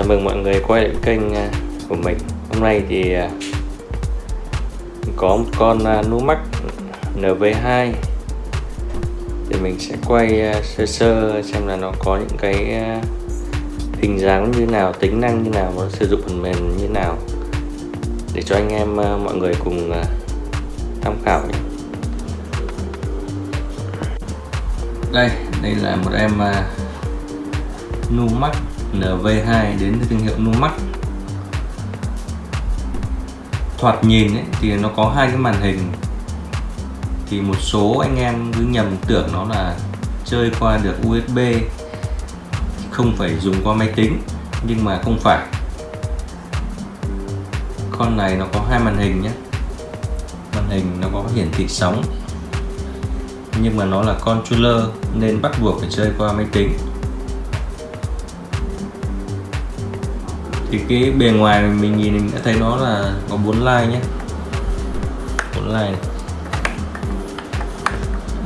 chào mừng mọi người quay lại kênh à, của mình. Hôm nay thì à, có một con à, Numax NV2 Thì mình sẽ quay sơ sơ xem là nó có những cái hình dáng như nào, tính năng như nào, nó sử dụng phần mềm như nào. Để cho anh em mọi người cùng tham khảo nhé. Đây, đây là một em Numax NV2 đến từ thương hiệu Numax. Thoạt nhìn ấy, thì nó có hai cái màn hình. Thì một số anh em cứ nhầm tưởng nó là chơi qua được USB không phải dùng qua máy tính nhưng mà không phải. Con này nó có hai màn hình nhé. Màn hình nó có hiển thị sóng nhưng mà nó là controller nên bắt buộc phải chơi qua máy tính. Thì cái bề ngoài mình nhìn mình đã thấy nó là có bốn line nhé bốn line. Này.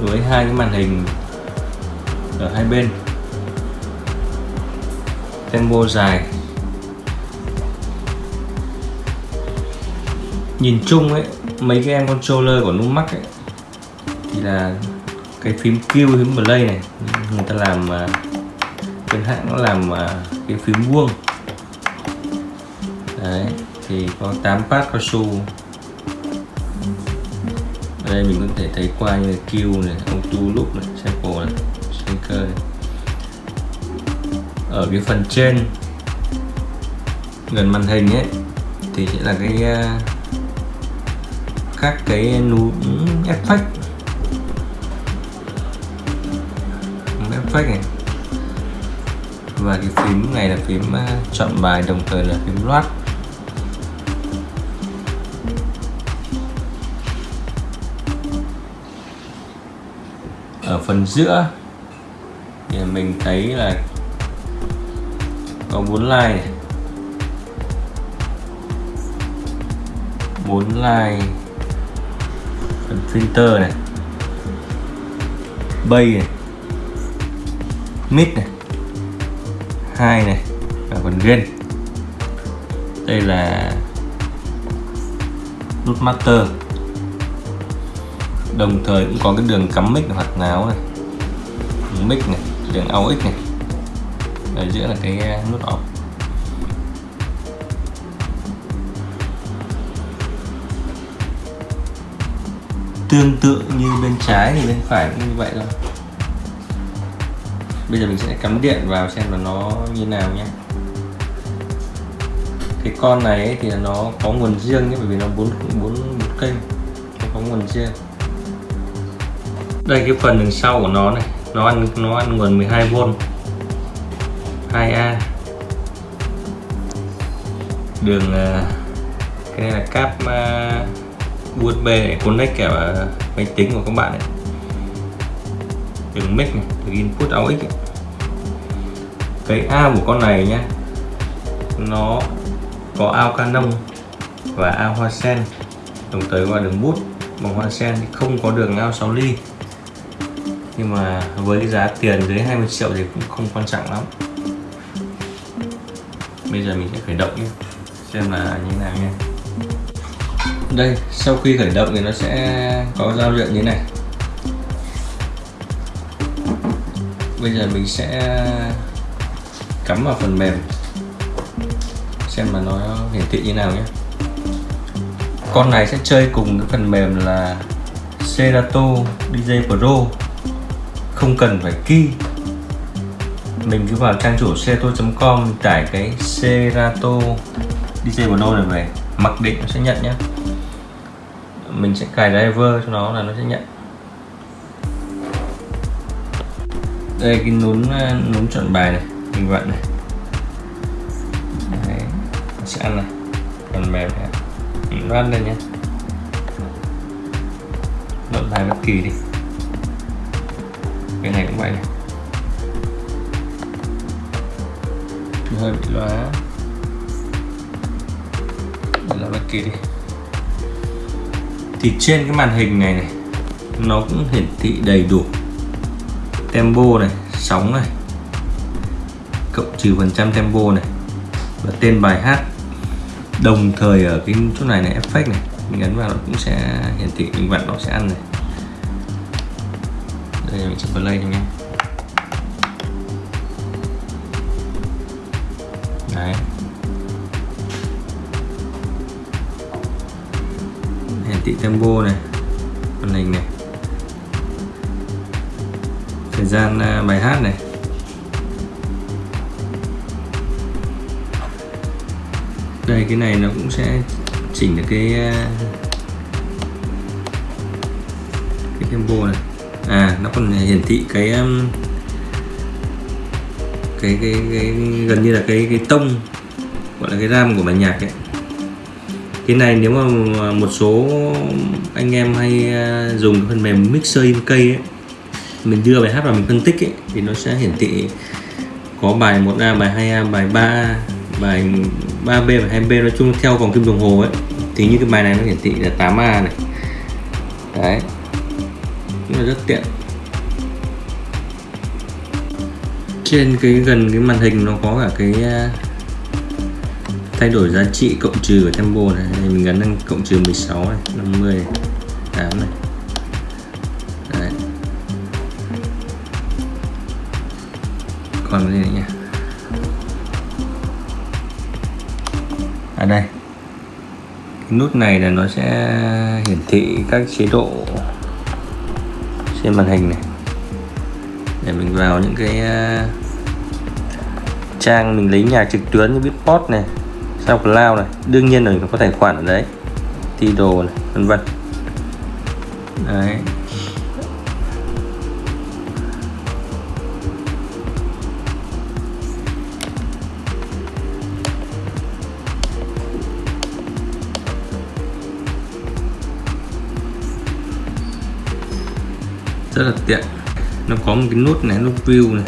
với hai cái màn hình ở hai bên. Tempo dài. Nhìn chung ấy, mấy cái em controller của Numax ấy, thì là cái phím Q, phím play này, người ta làm à, bên hãng nó làm à, cái phím vuông đấy, thì có 8 phát cao su. Ở đây mình có thể thấy qua như là Q này auto loop này, sample này shaker này. ở cái phần trên, gần màn hình ấy, thì sẽ là cái ờ, các cái nút effect effect này. Và cái phím này là phím ờ, chọn bài, đồng thời là phím loát. Ở phần giữa. Thì mình thấy là có bốn line này. Bốn line, phần filter này, bay này, mid này, hai này và phần gain. Đây là nút master đồng thời cũng có cái đường cắm mic hoặc náo này. Mic này, đường AUX này. Ở giữa là cái uh, nút off. Tương tự như bên trái thì bên phải cũng như vậy thôi. Bây giờ mình sẽ cắm điện vào xem là nó như nào nhé. Cái con này thì nó có nguồn riêng nhé, bởi vì nó bốn bốn kênh. Nó có nguồn riêng đây cái phần đằng sau của nó này nó ăn nó ăn nguồn 12V 2A đường à, cái này là cáp à, uh, USB để connect cả à, máy tính của các bạn này. Đường mic này đường input AUX ấy. cái ao của con này nhá nó có ao Canon và ao hoa sen. Đồng thời qua đường bút bằng hoa sen không có đường ao 6 ly nhưng mà với cái giá tiền dưới 20 triệu thì cũng không quan trọng lắm. Bây giờ mình sẽ khởi động nhé. Xem là như thế nào nha đây, sau khi khởi động thì nó sẽ có giao diện như này. Bây giờ mình sẽ cắm vào phần mềm. Xem mà nó hiển thị như nào nhé. Con này sẽ chơi cùng cái phần mềm là Serato DJ Pro không cần phải key. Mình cứ vào trang chủ serato.com tải cái Serato DJ bono này về mặc định nó sẽ nhận nhé mình sẽ cài driver cho nó là nó sẽ nhận. Đây cái nút ờ, nút chọn bài này mình vặn này. Đấy, sẽ ăn này phần mềm này. Nó ăn lên nhé chọn bài bất kỳ đi cái này cũng vậy. Này hơi bị lóa. Để là bất kỳ đi. Thì trên cái màn hình này này, nó cũng hiển thị đầy đủ. Tempo này, sóng này, cộng trừ phần trăm tempo này, và tên bài hát. Đồng thời ở cái chỗ này này effect này, mình ấn vào nó cũng sẽ hiển thị, mình vặn nó sẽ ăn này đây mình sẽ play này nhé đấy. Hiển thị tempo này màn hình này. Thời gian à, bài hát này. Đây, cái này nó cũng sẽ chỉnh được cái à, cái tempo này à nó còn hiển thị cái um, cái cái, cái gần như là cái cái tông gọi là cái ram của bản nhạc ấy. Cái này nếu mà một số anh em hay uh, dùng cái phần mềm mixer in cây ấy mình đưa bài hát vào mình phân tích ấy, thì nó sẽ hiển thị có bài 1A, bài 2A, bài 3A, bài 3B và 2B nói chung theo vòng kim đồng hồ ấy. Thì như cái bài này nó hiển thị là 8A này. Đấy cũng là rất tiện. Trên cái gần cái màn hình nó có cả cái à, thay đổi giá trị cộng trừ của tempo này. Thì mình gắn lên cộng trừ 16 này 50 8 này. Đấy. còn cái gì nữa nhỉ? À đây. Cái nút này là nó sẽ hiển thị các chế độ trên màn hình này. Để mình vào những cái ờ, trang mình lấy nhạc trực tuyến như Beatport này, SoundCloud này, đương nhiên là mình có tài khoản ở đấy, Tidal này, vân vân. Đấy. Rất là tiện. Nó có một cái nút này, nút view này.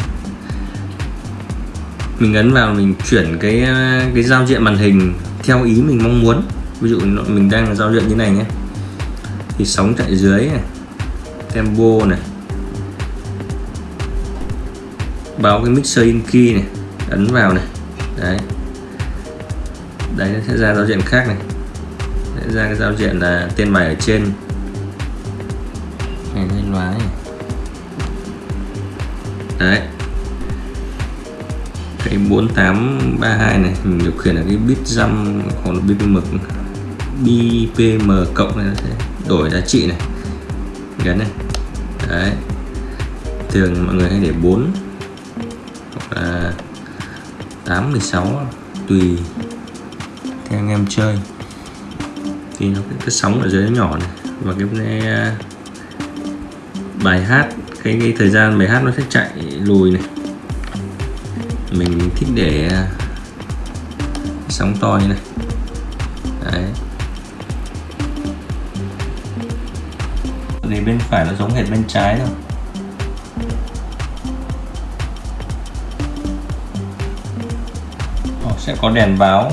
Mình ấn vào, mình chuyển cái cái giao diện màn hình theo ý mình mong muốn. Ví dụ mình đang giao diện như này nhé. Thì sóng chạy dưới này, tempo này. Báo cái mixer in key này, ấn vào này. Đấy. Đấy nó sẽ ra giao diện khác này. Sẽ ra cái giao diện là tên bài ở trên này lên loá này đấy. Cái 4832 này mình điều khiển là cái bit dăm hoặc là bpm bpm cộng này nó sẽ đổi giá trị này. Gắn này. Đấy. Thường mọi người hay để 4 hoặc là 8 16 tùy theo anh em chơi. Thì nó cái, cái sóng ở dưới nó nhỏ này và cái, cái bài hát cái, cái thời gian bài hát nó sẽ chạy lùi này. Mình thích để sóng to như này. Đấy. Thì bên phải nó giống hệt bên trái thôi. Họ sẽ có đèn báo.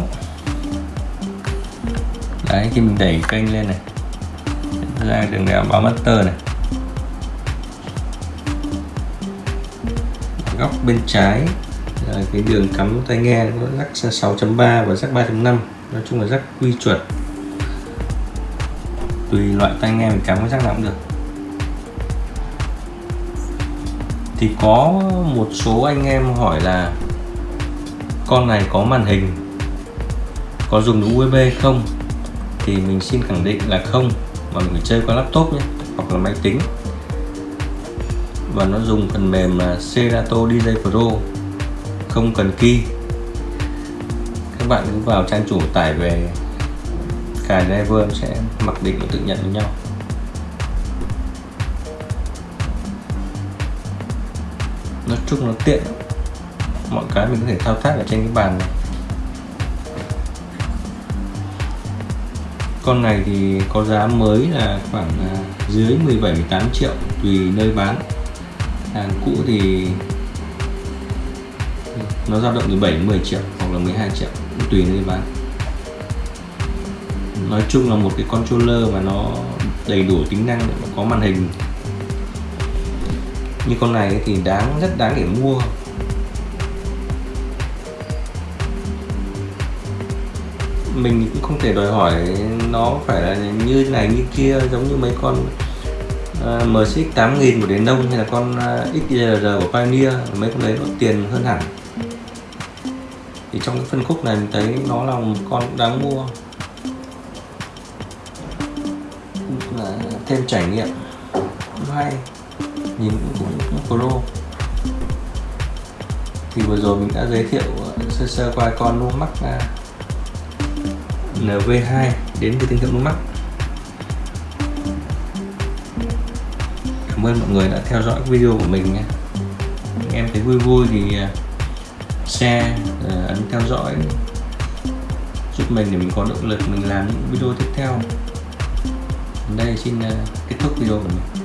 Đấy khi mình đẩy kênh lên này. Ra đường đèn báo master này. Góc bên trái là cái đường cắm tai nghe nó rắc 6.3 và rắc 3.5 nói chung là rắc quy chuẩn. Tùy loại tai nghe mình cắm cái rắc nào cũng được. Thì có một số anh em hỏi là, con này có màn hình, có dùng đúng USB không? Thì mình xin khẳng định là không, mà mình phải chơi qua laptop nhé, hoặc là máy tính và nó dùng phần mềm là Serato DJ Pro. Không cần key. Các bạn cứ vào trang chủ tải về cài driver sẽ mặc định và tự nhận với nhau. Nói chung nó tiện. Mọi cái mình có thể thao tác ở trên cái bàn này. Con này thì có giá mới là khoảng à, dưới 17 18 triệu tùy nơi bán hàng cũ thì nó dao động từ 7 đến 10 triệu hoặc là 12 triệu, tùy nơi bán nói chung là một cái controller mà nó đầy đủ tính năng có màn hình. Như con này thì đáng, rất đáng để mua. Mình cũng không thể đòi hỏi nó phải là như này như kia giống như mấy con uh, MSX 8000 của đến Đông hay là con ờ, XDR của Pioneer mấy con đấy nó tiền hơn hẳn. Thì trong cái phân khúc này mình thấy nó là một con đáng mua. Là thêm trải nghiệm. Cũng hay. Nhìn cũng, cũng pro. Thì vừa rồi mình đã giới thiệu ờ, sơ sơ qua con Lumax ờ, NV2 đến từ thương hiệu Lumax cảm ơn mọi người đã theo dõi video của mình nhé. Em thấy vui vui thì à, share à, ấn theo dõi, giúp mình để mình có động lực mình làm những video tiếp theo. Đây xin à, kết thúc video của mình.